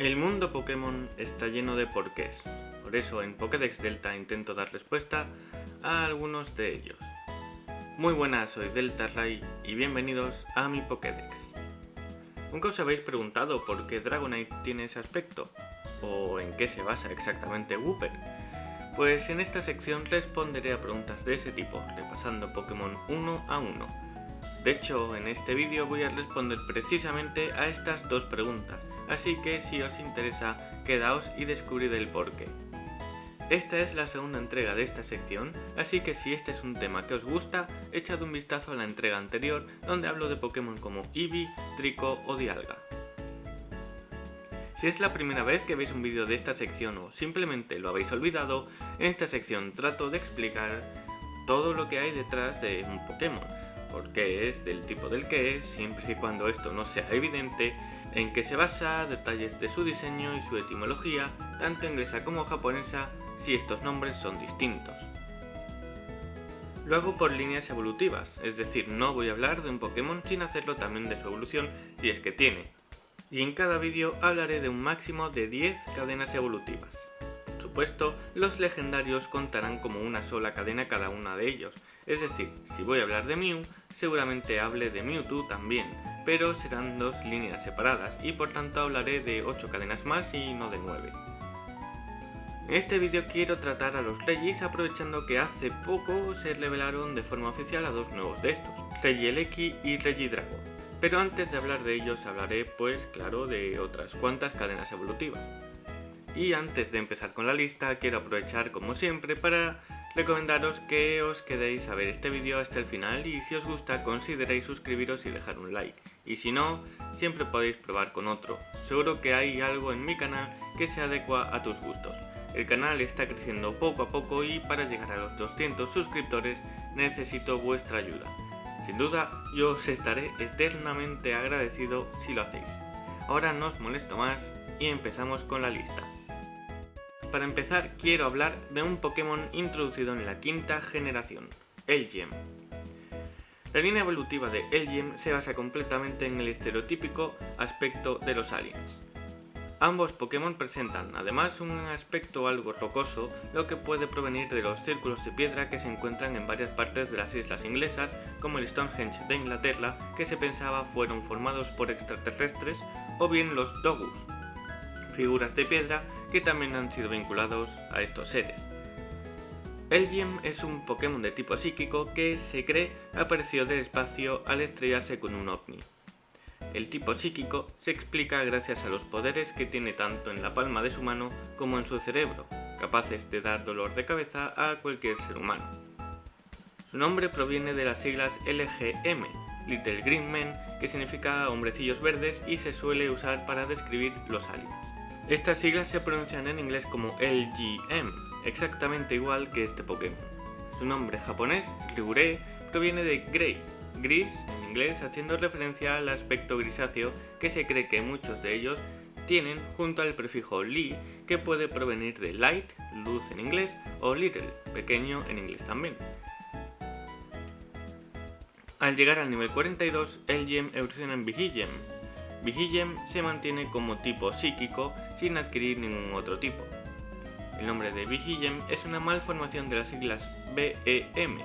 El mundo Pokémon está lleno de porqués, por eso en Pokédex Delta intento dar respuesta a algunos de ellos. Muy buenas, soy Delta Ray y bienvenidos a mi Pokédex. ¿Nunca os habéis preguntado por qué Dragonite tiene ese aspecto? ¿O en qué se basa exactamente Wooper? Pues en esta sección responderé a preguntas de ese tipo, repasando Pokémon uno a uno. De hecho, en este vídeo voy a responder precisamente a estas dos preguntas, así que si os interesa, quedaos y descubrid el porqué. Esta es la segunda entrega de esta sección, así que si este es un tema que os gusta, echad un vistazo a la entrega anterior, donde hablo de Pokémon como Eevee, Trico o Dialga. Si es la primera vez que veis un vídeo de esta sección o simplemente lo habéis olvidado, en esta sección trato de explicar todo lo que hay detrás de un Pokémon, por qué es, del tipo del que es, siempre y cuando esto no sea evidente, en qué se basa, detalles de su diseño y su etimología, tanto inglesa como japonesa, si estos nombres son distintos. Lo hago por líneas evolutivas, es decir, no voy a hablar de un Pokémon sin hacerlo también de su evolución si es que tiene, y en cada vídeo hablaré de un máximo de 10 cadenas evolutivas. Por supuesto, los legendarios contarán como una sola cadena cada una de ellos, es decir, si voy a hablar de Mew, seguramente hable de Mewtwo también, pero serán dos líneas separadas y por tanto hablaré de 8 cadenas más y no de 9. En este vídeo quiero tratar a los Regis aprovechando que hace poco se revelaron de forma oficial a dos nuevos de estos, Regieleki y Regidrago. Pero antes de hablar de ellos hablaré pues claro de otras cuantas cadenas evolutivas. Y antes de empezar con la lista quiero aprovechar como siempre para recomendaros que os quedéis a ver este vídeo hasta el final y si os gusta consideréis suscribiros y dejar un like. Y si no, siempre podéis probar con otro. Seguro que hay algo en mi canal que se adecua a tus gustos. El canal está creciendo poco a poco y para llegar a los 200 suscriptores necesito vuestra ayuda. Sin duda, yo os estaré eternamente agradecido si lo hacéis. Ahora no os molesto más y empezamos con la lista. Para empezar, quiero hablar de un Pokémon introducido en la quinta generación, Elgem. La línea evolutiva de Elgem se basa completamente en el estereotípico aspecto de los aliens. Ambos Pokémon presentan además un aspecto algo rocoso, lo que puede provenir de los círculos de piedra que se encuentran en varias partes de las islas inglesas, como el Stonehenge de Inglaterra, que se pensaba fueron formados por extraterrestres, o bien los Dogus, figuras de piedra que también han sido vinculados a estos seres. Elgem es un Pokémon de tipo psíquico que se cree apareció del espacio al estrellarse con un ovni. El tipo psíquico se explica gracias a los poderes que tiene tanto en la palma de su mano como en su cerebro, capaces de dar dolor de cabeza a cualquier ser humano. Su nombre proviene de las siglas LGM, Little Green Men, que significa hombrecillos verdes y se suele usar para describir los aliens. Estas siglas se pronuncian en inglés como LGM, exactamente igual que este Pokémon. Su nombre japonés, Ryurei, proviene de Grey, gris en inglés haciendo referencia al aspecto grisáceo que se cree que muchos de ellos tienen junto al prefijo li que puede provenir de light, luz en inglés, o little, pequeño en inglés también. Al llegar al nivel 42, el gem evoluciona en. Vigigem se mantiene como tipo psíquico sin adquirir ningún otro tipo. El nombre de Vigigem es una malformación de las siglas BEM,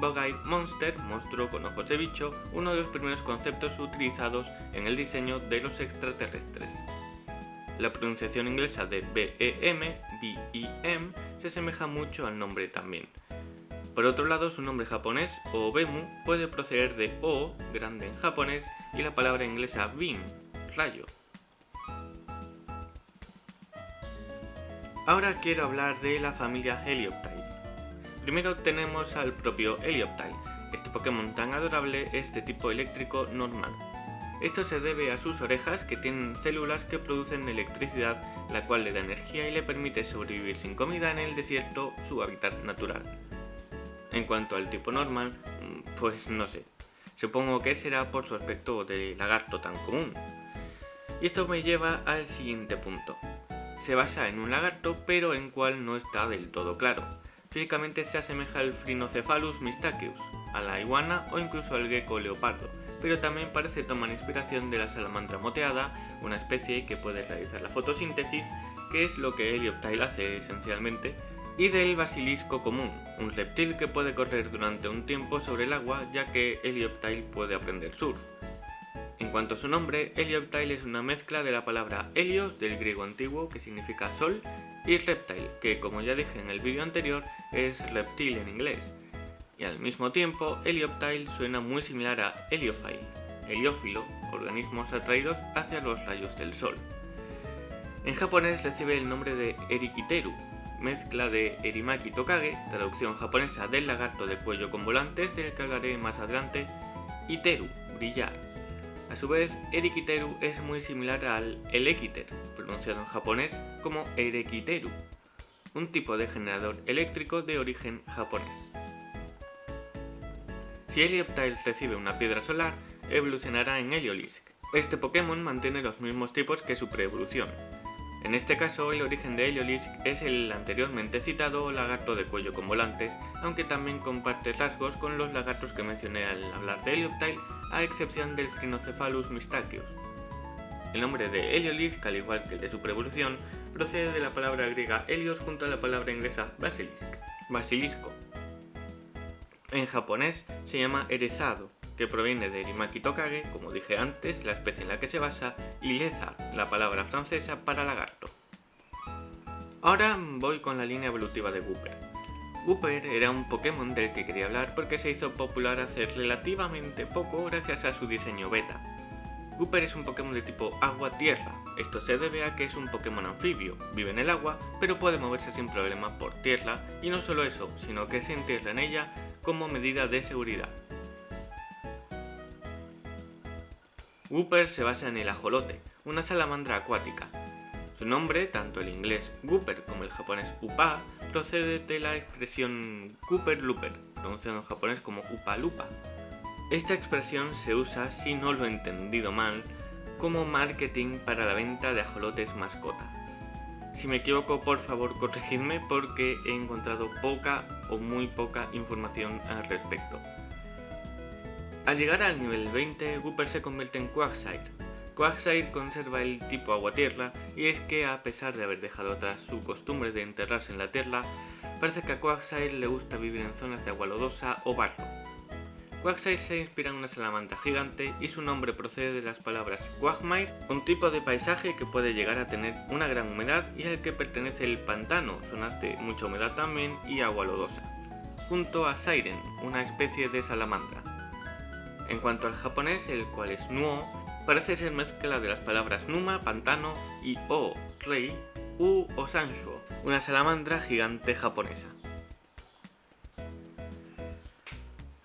Bug-Eyed Monster, monstruo con ojos de bicho, uno de los primeros conceptos utilizados en el diseño de los extraterrestres. La pronunciación inglesa de BEM, BEM, se asemeja mucho al nombre también. Por otro lado, su nombre japonés, Obemu, puede proceder de O, grande en japonés, y la palabra inglesa beam, rayo. Ahora quiero hablar de la familia Helioptile. Primero tenemos al propio Helioptile. Este Pokémon tan adorable es de tipo eléctrico normal. Esto se debe a sus orejas que tienen células que producen electricidad, la cual le da energía y le permite sobrevivir sin comida en el desierto, su hábitat natural. En cuanto al tipo normal, pues no sé. Supongo que será por su aspecto de lagarto tan común. Y esto me lleva al siguiente punto. Se basa en un lagarto, pero en cual no está del todo claro. Físicamente se asemeja al Phrynocephalus mystaceus, a la iguana o incluso al gecko leopardo, pero también parece tomar inspiración de la salamandra moteada, una especie que puede realizar la fotosíntesis, que es lo que Helioptile hace esencialmente, y del basilisco común, un reptil que puede correr durante un tiempo sobre el agua ya que Helioptile puede aprender surf. En cuanto a su nombre, Helioptile es una mezcla de la palabra Helios del griego antiguo que significa sol y reptile, que como ya dije en el vídeo anterior es reptil en inglés. Y al mismo tiempo, Helioptile suena muy similar a heliophile, heliófilo, organismos atraídos hacia los rayos del sol. En japonés recibe el nombre de Erikiteru, mezcla de Erimaki Tokage, traducción japonesa del lagarto de cuello con volantes del que hablaré más adelante, y Teru, brillar. A su vez, Erikiteru es muy similar al Elekiter, pronunciado en japonés como Erekiteru, un tipo de generador eléctrico de origen japonés. Si Helioptile recibe una piedra solar, evolucionará en Heliolisk. Este Pokémon mantiene los mismos tipos que su preevolución, en este caso, el origen de Heliolisk es el anteriormente citado lagarto de cuello con volantes, aunque también comparte rasgos con los lagartos que mencioné al hablar de Helioptile, a excepción del Phrynocephalus mystachius. El nombre de Heliolisk, al igual que el de su preevolución, procede de la palabra griega helios junto a la palabra inglesa basilisk, basilisco. En japonés se llama erezado, que proviene de Erimaki Tokage, como dije antes, la especie en la que se basa, y Lezard, la palabra francesa para lagarto. Ahora voy con la línea evolutiva de Wooper. Wooper era un Pokémon del que quería hablar porque se hizo popular hace relativamente poco gracias a su diseño beta. Wooper es un Pokémon de tipo agua-tierra, esto se debe a que es un Pokémon anfibio, vive en el agua, pero puede moverse sin problema por tierra, y no solo eso, sino que se entierra en ella como medida de seguridad. Wooper se basa en el ajolote, una salamandra acuática. Su nombre, tanto el inglés Wooper como el japonés Upa, procede de la expresión Cooper Looper, pronunciado en japonés como Upa Lupa. Esta expresión se usa, si no lo he entendido mal, como marketing para la venta de ajolotes mascota. Si me equivoco, por favor corregidme porque he encontrado poca o muy poca información al respecto. Al llegar al nivel 20, Wooper se convierte en Quagsire. Quagsire conserva el tipo agua-tierra y es que a pesar de haber dejado atrás su costumbre de enterrarse en la tierra, parece que a Quagsire le gusta vivir en zonas de agua lodosa o barro. Quagsire se inspira en una salamandra gigante y su nombre procede de las palabras Quagmire, un tipo de paisaje que puede llegar a tener una gran humedad y al que pertenece el pantano, zonas de mucha humedad también y agua lodosa, junto a Siren, una especie de salamandra. En cuanto al japonés, el cual es Nuo, parece ser mezcla de las palabras Numa, pantano, y O, rey, U o Sanshuo, una salamandra gigante japonesa.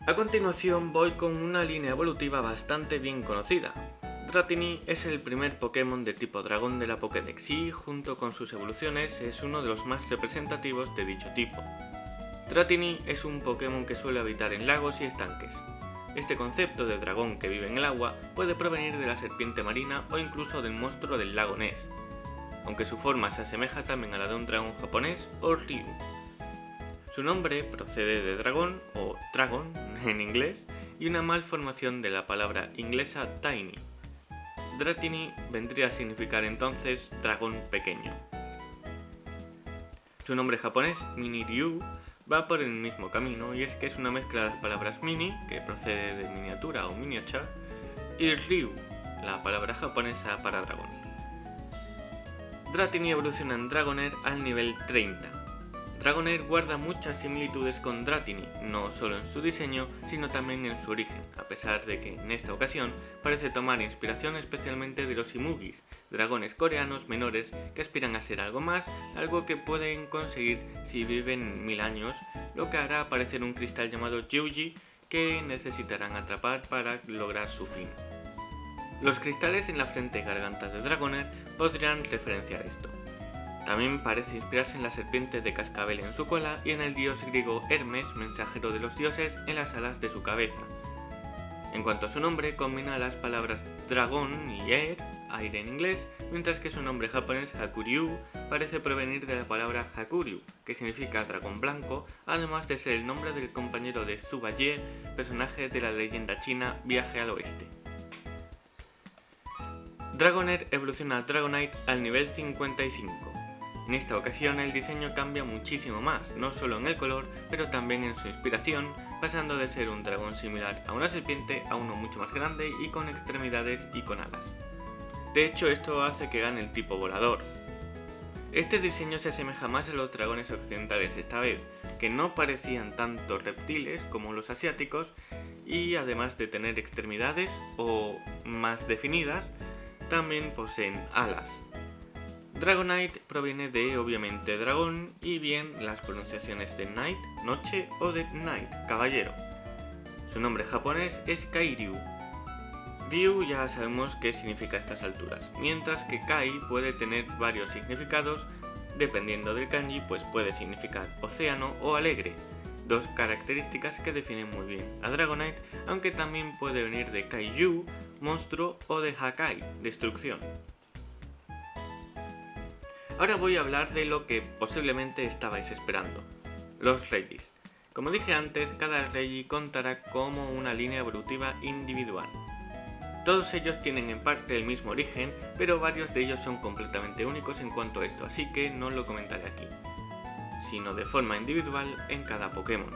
A continuación voy con una línea evolutiva bastante bien conocida. Dratini es el primer Pokémon de tipo dragón de la Pokédex y, junto con sus evoluciones, es uno de los más representativos de dicho tipo. Dratini es un Pokémon que suele habitar en lagos y estanques, este concepto de dragón que vive en el agua puede provenir de la serpiente marina o incluso del monstruo del lago Ness, aunque su forma se asemeja también a la de un dragón japonés o Ryu. Su nombre procede de dragón o dragon en inglés y una malformación de la palabra inglesa tiny. Dratini vendría a significar entonces dragón pequeño. Su nombre japonés, Mini Ryu, va por el mismo camino y es que es una mezcla de las palabras mini, que procede de miniatura o miniature, y ryu, la palabra japonesa para dragón. Dratini evoluciona en Dragonair al nivel 30, Dragonair guarda muchas similitudes con Dratini, no solo en su diseño, sino también en su origen, a pesar de que en esta ocasión parece tomar inspiración especialmente de los Imugis, dragones coreanos menores que aspiran a ser algo más, algo que pueden conseguir si viven mil años, lo que hará aparecer un cristal llamado Yuji que necesitarán atrapar para lograr su fin. Los cristales en la frente y garganta de Dragonair podrían referenciar esto. También parece inspirarse en la serpiente de cascabel en su cola y en el dios griego Hermes, mensajero de los dioses, en las alas de su cabeza. En cuanto a su nombre, combina las palabras dragón y er, aire en inglés, mientras que su nombre japonés Hakuryu parece provenir de la palabra Hakuryu, que significa dragón blanco, además de ser el nombre del compañero de Subaye, personaje de la leyenda china Viaje al Oeste. Dragonair evoluciona a Dragonite al nivel 55. En esta ocasión el diseño cambia muchísimo más, no solo en el color, pero también en su inspiración, pasando de ser un dragón similar a una serpiente a uno mucho más grande y con extremidades y con alas. De hecho esto hace que gane el tipo volador. Este diseño se asemeja más a los dragones occidentales esta vez, que no parecían tanto reptiles como los asiáticos y además de tener extremidades o más definidas, también poseen alas. Dragonite proviene de obviamente dragón y bien las pronunciaciones de night, noche o de night, caballero. Su nombre japonés es Kairyu. Ryu ya sabemos qué significa a estas alturas, mientras que Kai puede tener varios significados, dependiendo del kanji pues puede significar océano o alegre, dos características que definen muy bien a Dragonite, aunque también puede venir de Kaiju, monstruo o de Hakai, destrucción. Ahora voy a hablar de lo que posiblemente estabais esperando, los Regis. Como dije antes, cada Regi contará como una línea evolutiva individual. Todos ellos tienen en parte el mismo origen, pero varios de ellos son completamente únicos en cuanto a esto, así que no lo comentaré aquí, sino de forma individual en cada Pokémon.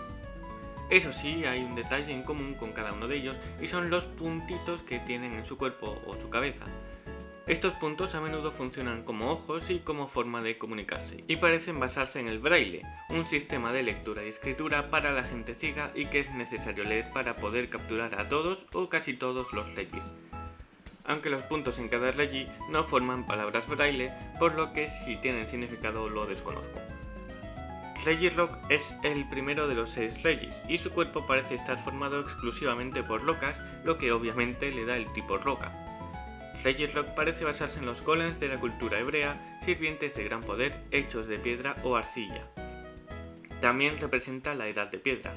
Eso sí, hay un detalle en común con cada uno de ellos y son los puntitos que tienen en su cuerpo o su cabeza. Estos puntos a menudo funcionan como ojos y como forma de comunicarse, y parecen basarse en el braille, un sistema de lectura y escritura para la gente ciega y que es necesario leer para poder capturar a todos o casi todos los regis. Aunque los puntos en cada regi no forman palabras braille, por lo que si tienen significado lo desconozco. Regirock es el primero de los seis Regis, y su cuerpo parece estar formado exclusivamente por rocas, lo que obviamente le da el tipo roca. Rock parece basarse en los golems de la cultura hebrea, sirvientes de gran poder hechos de piedra o arcilla. También representa la edad de piedra.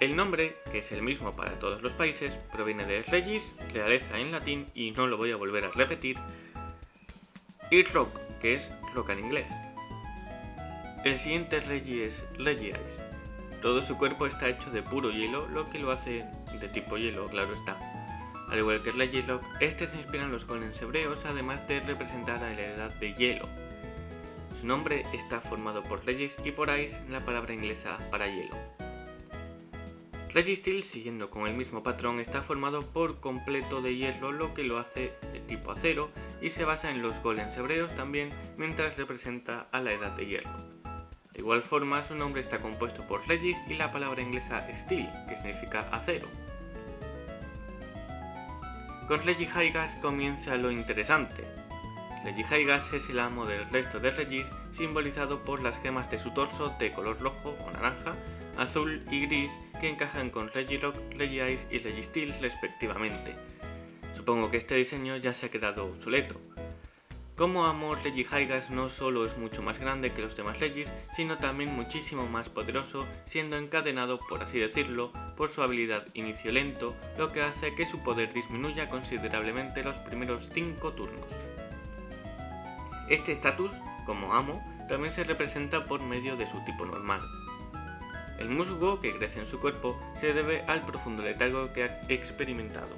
El nombre, que es el mismo para todos los países, proviene de Regis, realeza en latín y no lo voy a volver a repetir, y Rock, que es roca en inglés. El siguiente Regi es Regiais. Todo su cuerpo está hecho de puro hielo, lo que lo hace de tipo hielo, claro está. Al igual que Regirock, este se inspira en los golems hebreos, además de representar a la edad de hielo. Su nombre está formado por Regis y por Ice, la palabra inglesa para hielo. Registeel, siguiendo con el mismo patrón, está formado por completo de hielo, lo que lo hace de tipo acero, y se basa en los golems hebreos también, mientras representa a la edad de hielo. De igual forma, su nombre está compuesto por Regis y la palabra inglesa Steel, que significa acero. Con Regihaigas comienza lo interesante. Regihaigas es el amo del resto de Regis, simbolizado por las gemas de su torso de color rojo o naranja, azul y gris que encajan con Regirock, Regice y Registeel respectivamente. Supongo que este diseño ya se ha quedado obsoleto. Como amo, Regihaigas no solo es mucho más grande que los demás Regis, sino también muchísimo más poderoso, siendo encadenado, por así decirlo, por su habilidad inicio lento, lo que hace que su poder disminuya considerablemente los primeros 5 turnos. Este estatus, como amo, también se representa por medio de su tipo normal. El musgo que crece en su cuerpo se debe al profundo letargo que ha experimentado.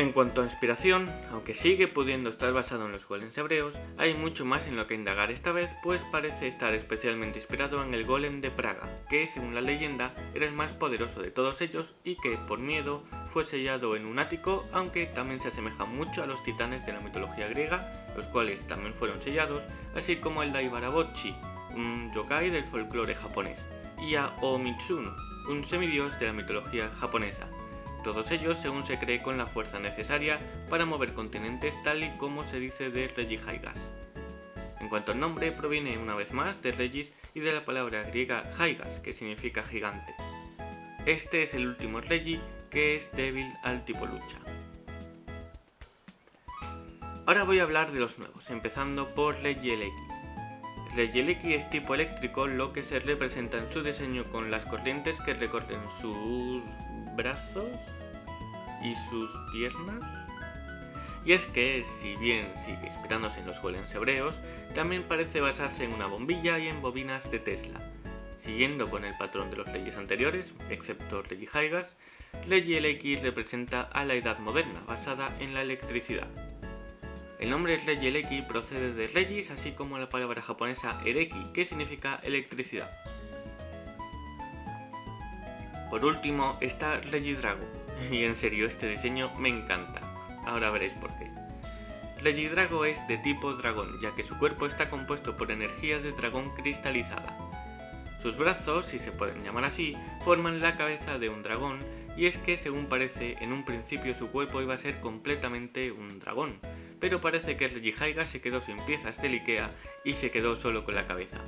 En cuanto a inspiración, aunque sigue pudiendo estar basado en los golems hebreos, hay mucho más en lo que indagar. Esta vez, pues parece estar especialmente inspirado en el golem de Praga, que según la leyenda era el más poderoso de todos ellos y que, por miedo, fue sellado en un ático, aunque también se asemeja mucho a los titanes de la mitología griega, los cuales también fueron sellados, así como el Daibarabochi, un yokai del folclore japonés, y a Omitsun, un semidios de la mitología japonesa, todos ellos según se cree con la fuerza necesaria para mover continentes tal y como se dice de Regihaigas. En cuanto al nombre, proviene una vez más de Regis y de la palabra griega Haigas, que significa gigante. Este es el último Regi que es débil al tipo lucha. Ahora voy a hablar de los nuevos, empezando por Regieleki. Regieleki es tipo eléctrico, lo que se representa en su diseño con las corrientes que recorren sus brazos y sus piernas. Y es que, si bien sigue inspirándose en los golems hebreos, también parece basarse en una bombilla y en bobinas de Tesla. Siguiendo con el patrón de los leyes anteriores, excepto Legi Haigas, Legi LX representa a la edad moderna, basada en la electricidad. El nombre Legi LX procede de Regis, así como la palabra japonesa Ereki, que significa electricidad. Por último está Regidrago, y en serio este diseño me encanta. Ahora veréis por qué. Regidrago es de tipo dragón, ya que su cuerpo está compuesto por energía de dragón cristalizada. Sus brazos, si se pueden llamar así, forman la cabeza de un dragón, y es que según parece, en un principio su cuerpo iba a ser completamente un dragón, pero parece que Regihaiga se quedó sin piezas del Ikea y se quedó solo con la cabeza.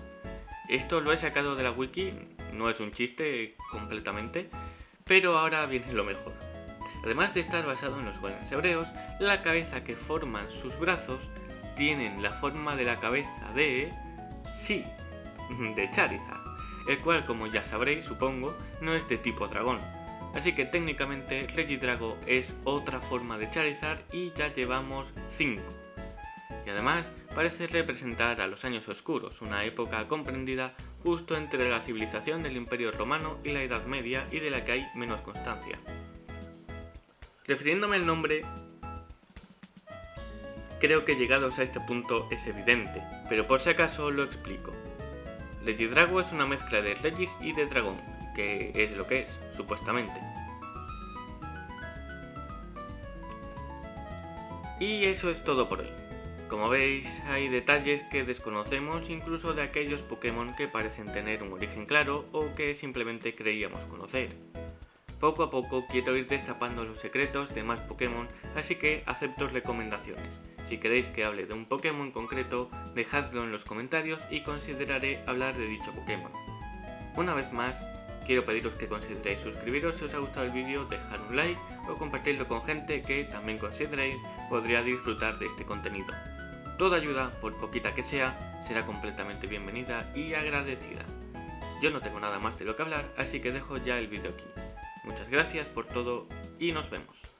Esto lo he sacado de la wiki, no es un chiste completamente, pero ahora viene lo mejor. Además de estar basado en los golems hebreos, la cabeza que forman sus brazos tienen la forma de la cabeza de... sí, de Charizard, el cual como ya sabréis supongo no es de tipo dragón. Así que técnicamente Regidrago es otra forma de Charizard y ya llevamos 5. Y además parece representar a los años oscuros, una época comprendida justo entre la civilización del Imperio Romano y la Edad Media y de la que hay menos constancia. Refiriéndome al nombre, creo que llegados a este punto es evidente, pero por si acaso lo explico. Regidrago es una mezcla de Regis y de dragón, que es lo que es, supuestamente. Y eso es todo por hoy. Como veis, hay detalles que desconocemos incluso de aquellos Pokémon que parecen tener un origen claro o que simplemente creíamos conocer. Poco a poco quiero ir destapando los secretos de más Pokémon, así que acepto recomendaciones. Si queréis que hable de un Pokémon concreto, dejadlo en los comentarios y consideraré hablar de dicho Pokémon. Una vez más, quiero pediros que consideréis suscribiros si os ha gustado el vídeo, dejar un like o compartirlo con gente que también consideréis podría disfrutar de este contenido. Toda ayuda, por poquita que sea, será completamente bienvenida y agradecida. Yo no tengo nada más de lo que hablar, así que dejo ya el vídeo aquí. Muchas gracias por todo y nos vemos.